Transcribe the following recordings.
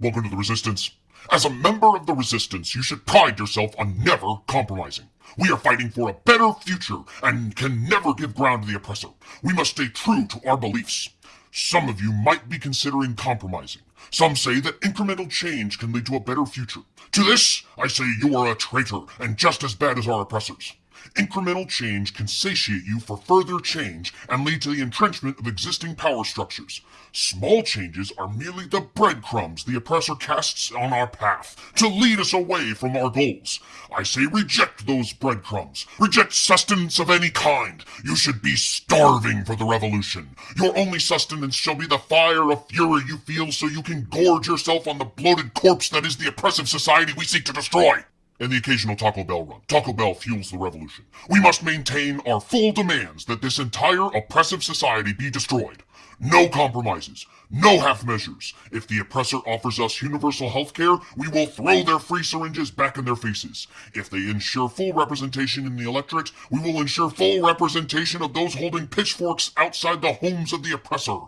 Welcome to the Resistance. As a member of the Resistance, you should pride yourself on never compromising. We are fighting for a better future and can never give ground to the oppressor. We must stay true to our beliefs. Some of you might be considering compromising. Some say that incremental change can lead to a better future. To this, I say you are a traitor and just as bad as our oppressors. Incremental change can satiate you for further change and lead to the entrenchment of existing power structures. Small changes are merely the breadcrumbs the oppressor casts on our path to lead us away from our goals. I say reject those breadcrumbs. Reject sustenance of any kind. You should be starving for the revolution. Your only sustenance shall be the fire of fury you feel so you can gorge yourself on the bloated corpse that is the oppressive society we seek to destroy and the occasional Taco Bell run. Taco Bell fuels the revolution. We must maintain our full demands that this entire oppressive society be destroyed. No compromises. No half measures. If the oppressor offers us universal health care, we will throw their free syringes back in their faces. If they ensure full representation in the electorate, we will ensure full representation of those holding pitchforks outside the homes of the oppressor.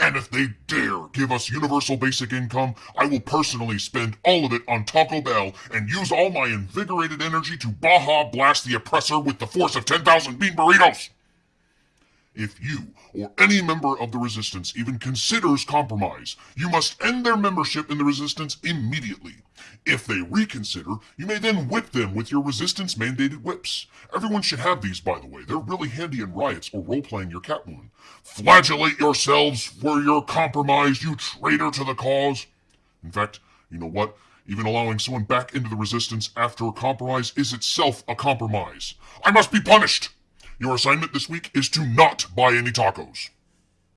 And if they dare give us universal basic income, I will personally spend all of it on Taco Bell and use all my invigorated energy to Baja blast the oppressor with the force of 10,000 bean burritos. If you or any member of the resistance even considers compromise, you must end their membership in the resistance immediately. If they reconsider, you may then whip them with your resistance mandated whips. Everyone should have these, by the way. They're really handy in riots or role-playing your Catwoman. Flagellate yourselves for your compromise, you traitor to the cause. In fact, you know what? Even allowing someone back into the resistance after a compromise is itself a compromise. I must be punished! Your assignment this week is to not buy any tacos.